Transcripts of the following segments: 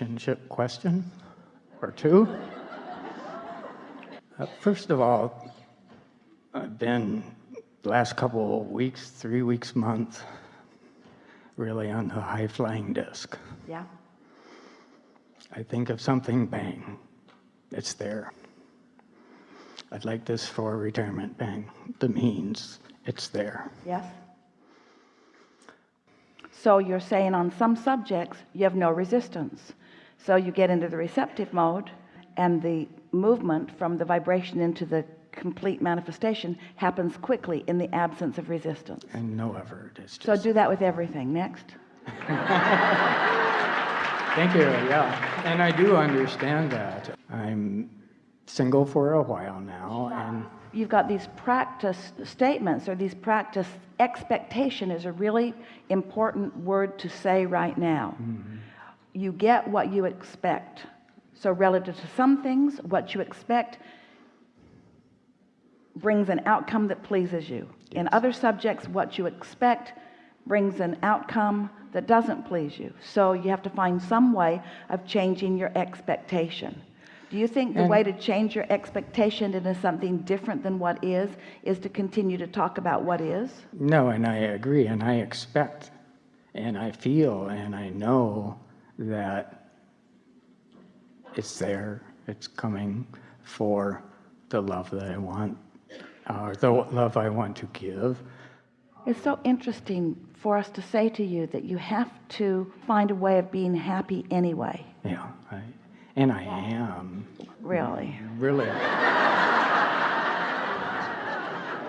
relationship question or two. Uh, first of all, I've been the last couple of weeks, three weeks, month, really on the high flying disc. Yeah. I think of something, bang, it's there. I'd like this for retirement, bang, the means, it's there. Yes. So you're saying on some subjects you have no resistance. So you get into the receptive mode and the movement from the vibration into the complete manifestation happens quickly in the absence of resistance. And no effort, just. So do that with everything. Next. Thank you, yeah. And I do understand that. I'm single for a while now and You've got these practice statements or these practice expectation is a really important word to say right now. Mm-hmm. You get what you expect. So relative to some things, what you expect brings an outcome that pleases you. In other subjects, what you expect brings an outcome that doesn't please you. So you have to find some way of changing your expectation. Do you think the And- way to change your expectation into something different than what is, is to continue to talk about what is? No, and I agree, and I expect, and I feel, and I know that it's there, it's coming for the love that I want, or the love I want to give. It's so interesting for us to say to you that you have to find a way of being happy anyway. Yeah, I, and I am, Really. really.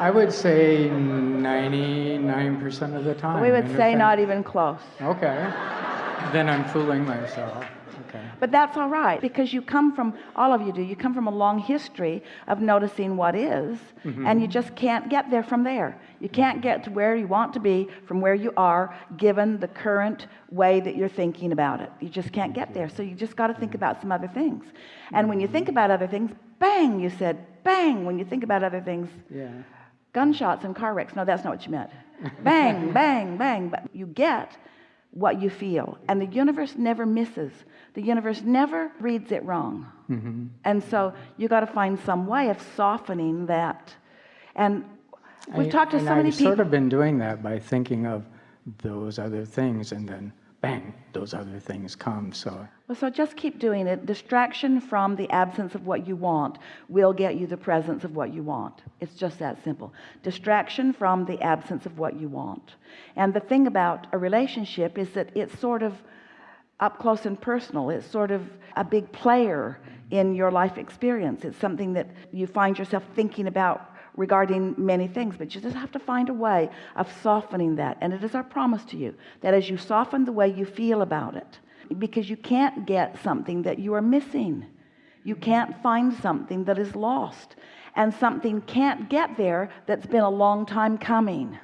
I would say 99% of the time. We would say not even close. Okay, then I'm fooling myself, okay. But that's all right because you come from, all of you do, you come from a long history of noticing what is, mm-hmm. and you just can't get there from there. You can't mm-hmm. get to where you want to be from where you are given the current way that you're thinking about it. You just can't get there. So you just got to think mm-hmm. about some other things. And when you think about other things, bang, you said, bang, when you think about other things, Yeah. gunshots and car wrecks. No, that's not what you meant. Bang, bang, bang. But you get what you feel. And the universe never misses. The universe never reads it wrong. Mm-hmm. And so you got to find some way of softening that. And we've I- talked to so many I've people. sort of been doing that by thinking of those other things and then bang, those other things come. So Well, so just keep doing it. Distraction from the absence of what you want will get you the presence of what you want. It's just that simple. Distraction from the absence of what you want. And the thing about a relationship is that it's sort of up close and personal. It's sort of a big player in your life experience. It's something that you find yourself thinking about regarding many things, but you just have to find a way of softening that. And it is our promise to you that as you soften the way you feel about it, because you can't get something that you are missing. You can't find something that is lost. And something can't get there that's been a long time coming.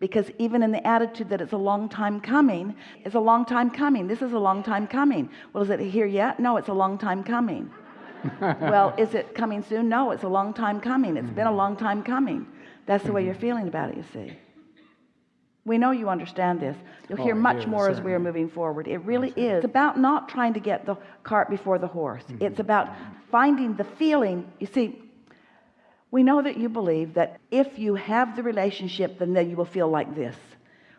Because even in the attitude that it's a long time coming, it's a long time coming. This is a long time coming. Well, is it here yet? No, it's a long time coming. well, is it coming soon? No, it's a long time coming. It's been a long time coming. That's the way you're feeling about it, you see. We know you understand this. You'll hear Oh, I much do, more as we are moving forward. It really is. It's about not trying to get the cart before the horse. Mm-hmm. It's about finding the feeling. You see, we know that you believe that if you have the relationship, then then you will feel like this.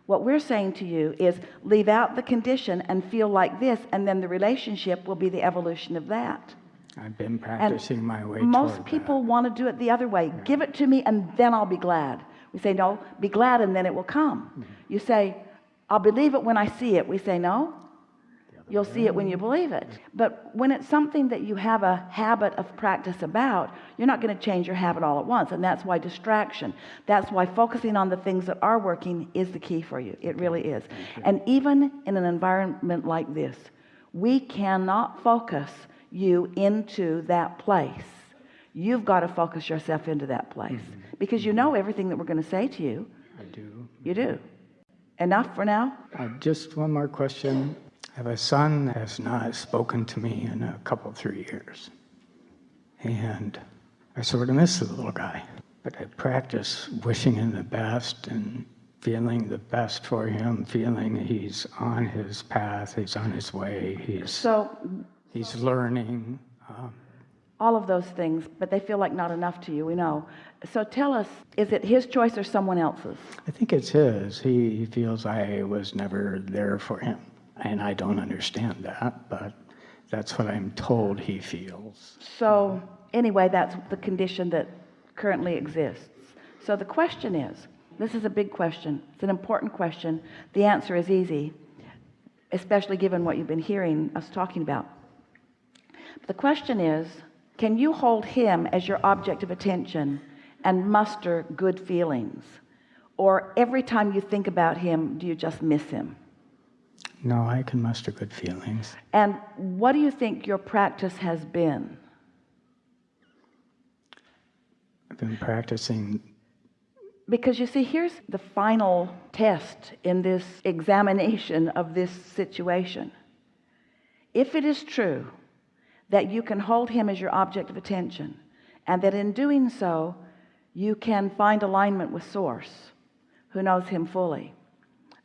What we're saying to you is leave out the condition and feel like this, and then the relationship will be the evolution of that. I've been And practicing my way most toward people want to do it the other way. Give it to me and then I'll be glad. We say, no, be glad and then it will come. Mm-hmm. You say, I'll believe it when I see it. We say, no, you'll see it when you believe it. But when it's something that you have a habit of practice about, you're not going to change your habit all at once. And that's why distraction, that's why focusing on the things that are working is the key for you. It really is. And even in an environment like this, we cannot focus you into that place. You've got to focus yourself into that place because you know everything that we're going to say to you. I do. You do. Enough for now? Uh, just one more question. I have a son that has not spoken to me in a couple, three years. And I sort of miss the little guy. But I practice wishing him the best and feeling the best for him, feeling he's on his path, he's on his way, he's, So he's learning. Um, all of those things, but they feel like not enough to you, we know. So tell us, is it his choice or someone else's? I think it's his. He, he feels I was never there for him. And I don't understand that, but that's what I'm told he feels. So anyway, that's the condition that currently exists. So the question is, this is a big question. It's an important question. The answer is easy, especially given what you've been hearing us talking about. But the question is, can you hold him as your object of attention and muster good feelings? Or every time you think about him, do you just miss him? No, I can muster good feelings. And what do you think your practice has been? I've been practicing Because you see, here's the final test in this examination of this situation. If it is true that you can hold him as your object of attention, and that in doing so, you can find alignment with Source, who knows him fully,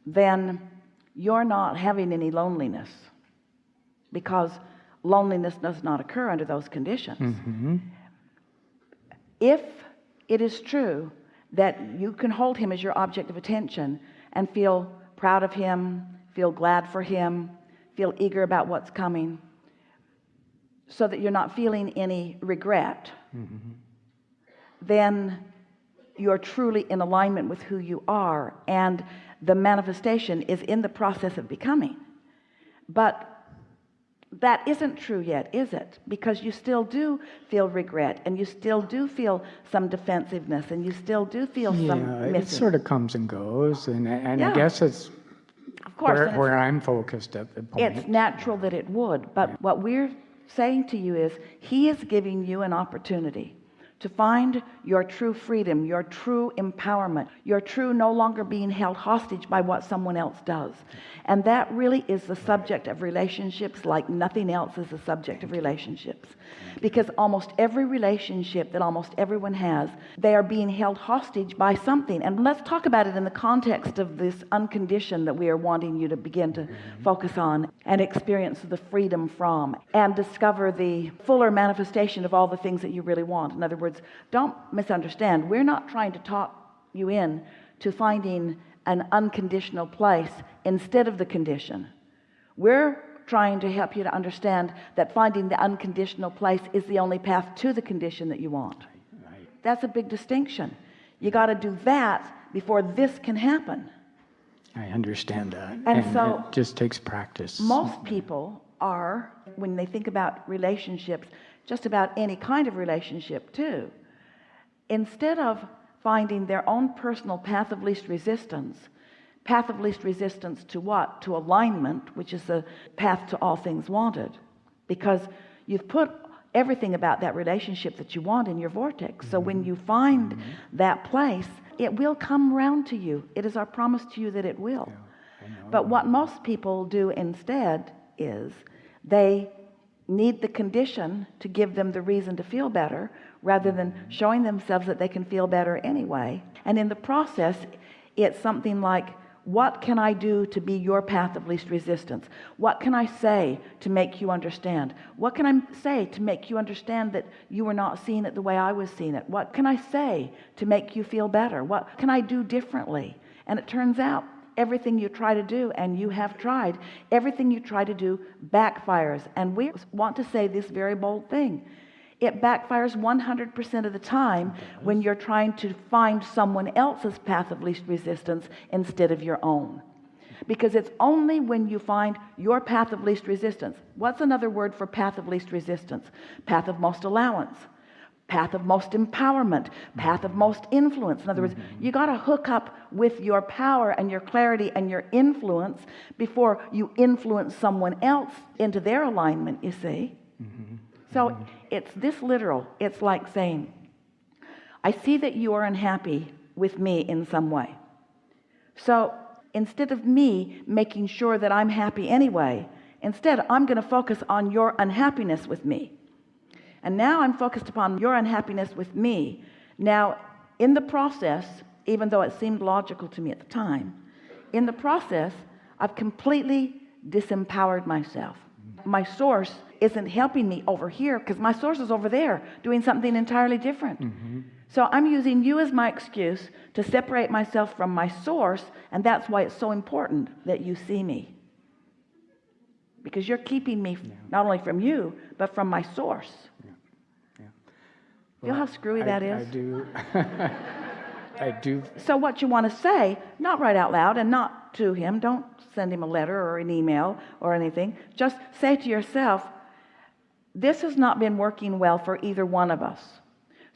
then you're not having any loneliness because loneliness does not occur under those conditions. Mm-hmm. If it is true that you can hold him as your object of attention and feel proud of him, feel glad for him, feel eager about what's coming, so that you're not feeling any regret, then you're truly in alignment with who you are and the manifestation is in the process of becoming but that isn't true yet is it because you still do feel regret and you still do feel some defensiveness and you still do feel Yeah, some it sort of comes and goes, and, and Yeah. I guess it's of course where, where I'm focused at the point. it's, it's natural that it would but what we're saying to you is he is giving you an opportunity to find your true freedom your true empowerment your true no longer being held hostage by what someone else does. And that really is the subject of relationships like nothing else is the subject of relationships. Because almost every relationship that almost everyone has they are being held hostage by something. And let's talk about it in the context of this unconditioned that we are wanting you to begin to focus on and experience the freedom from and discover the fuller manifestation of all the things that you really want. In other words don't misunderstand we're not trying to talk you in to finding an unconditional place instead of the condition we're trying to help you to understand that finding the unconditional place is the only path to the condition that you want Right. that's a big distinction you got to do that before this can happen I understand that. And so- it just takes practice. most people are when they think about relationships just about any kind of relationship too. Instead of finding their own personal path of least resistance path of least resistance to what? To alignment which is the path to all things wanted. Because you've put everything about that relationship that you want in your vortex. So when you find that place it will come round to you. It is our promise to you that it will. But what most people do instead is they need the condition to give them the reason to feel better rather than mm-hmm. showing themselves that they can feel better anyway. And in the process it's something like what can I do to be your path of least resistance? What can I say to make you understand? What can I say to make you understand that you were not seeing it the way I was seeing it? What can I say to make you feel better? What can I do differently? And it turns out everything you try to do and you have tried. Everything you try to do backfires. And we want to say this very bold thing. It backfires 100% of the time when you're trying to find someone else's path of least resistance instead of your own. Because it's only when you find your path of least resistance. What's another word for path of least resistance? Path of most allowance path of most empowerment path of most influence. In other words mm-hmm. you got to hook up with your power and your clarity and your influence before you influence someone else into their alignment you see? Mm-hmm. So mm-hmm. it's this literal. It's like saying I see that you are unhappy with me in some way. So instead of me making sure that I'm happy anyway instead I'm going to focus on your unhappiness with me and now I'm focused upon your unhappiness with me. Now in the process even though it seemed logical to me at the time in the process I've completely disempowered myself. My source isn't helping me over here because my source is over there doing something entirely different. Mm-hmm. So I'm using you as my excuse to separate myself from my source and that's why it's so important that you see me. Because you're keeping me not only from you but from my source feel how screwy I- that I do, I do, so what you want to say not right out loud and not to him don't send him a letter or an email or anything. Just say to yourself this has not been working well for either one of us.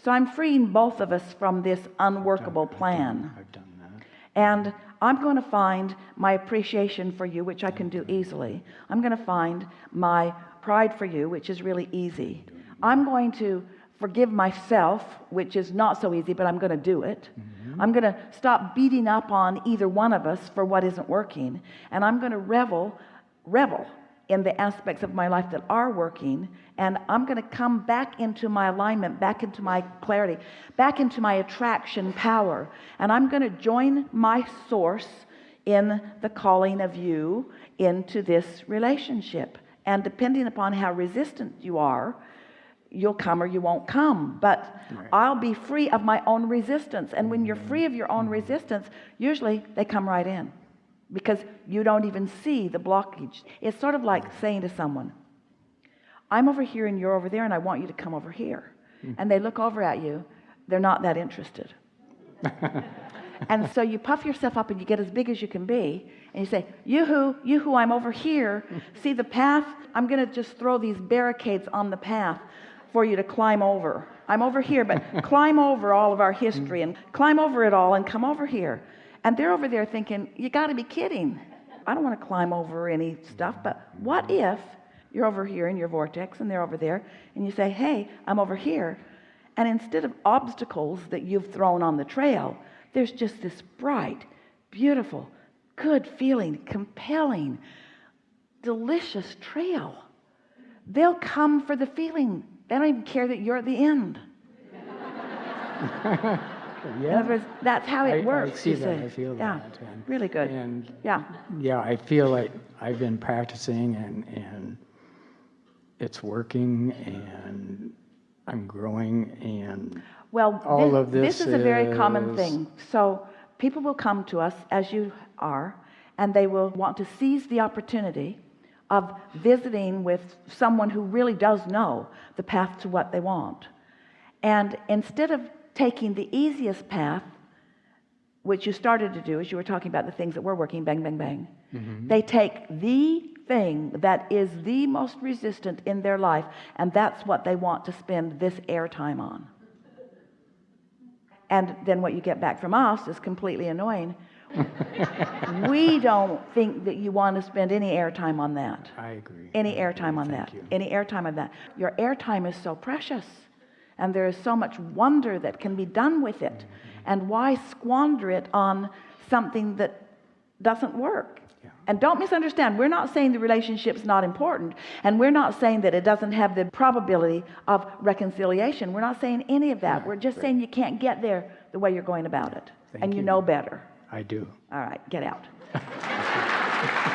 So I'm freeing both of us from this unworkable plan. I've done that. and I'm going to find my appreciation for you which I can do easily. I'm going to find my pride for you which is really easy. I'm going to forgive myself which is not so easy but I'm going to do it. Mm-hmm. I'm going to stop beating up on either one of us for what isn't working and I'm going to revel revel in the aspects of my life that are working and I'm going to come back into my alignment back into my clarity back into my attraction power and I'm going to join my source in the calling of you into this relationship. And depending upon how resistant you are you'll come or you won't come but I'll be free of my own resistance. And when you're mm-hmm. free of your own mm-hmm. resistance usually they come right in because you don't even see the blockage. It's sort of like saying to someone I'm over here and you're over there and I want you to come over here. Mm-hmm. And they look over at you. They're not that interested. And so you puff yourself up and you get as big as you can be and you say yoo-hoo yoo-hoo I'm over here. See the path? I'm gonna just throw these barricades on the path for you to climb over. I'm over here but climb over all of our history and climb over it all and come over here. And they're over there thinking you got to be kidding. I don't want to climb over any stuff but what if you're over here in your vortex and they're over there and you say hey I'm over here. And instead of obstacles that you've thrown on the trail there's just this bright beautiful good feeling compelling delicious trail. They'll come for the feeling they don't even care that you're at the end. In other words that's how it I works see you that, see. I feel yeah. that, and- really good. and yeah. yeah, I feel like I've been practicing and, and it's working and I'm growing and Well, All thi- of this is a very common thing. So people will come to us as you are, and they will want to seize the opportunity of visiting with someone who really does know the path to what they want. And instead of taking the easiest path, which you started to do as you were talking about the things that were working, bang, bang, bang, mm-hmm. they take the thing that is the most resistant in their life, and that's what they want to spend this airtime on. And then what you get back from us is completely annoying we don't think that you want to spend any airtime on that. I agree. any airtime on Thank that. you. any airtime on that. Your airtime is so precious and there is so much wonder that can be done with it. Mm-hmm. and why squander it on something that doesn't work? Yeah. and don't misunderstand we're not saying the relationship's not important and we're not saying that it doesn't have the probability of reconciliation. We're not saying any of that. We're just saying you can't get there the way you're going about it. Thank and you you. know better I do. all right get out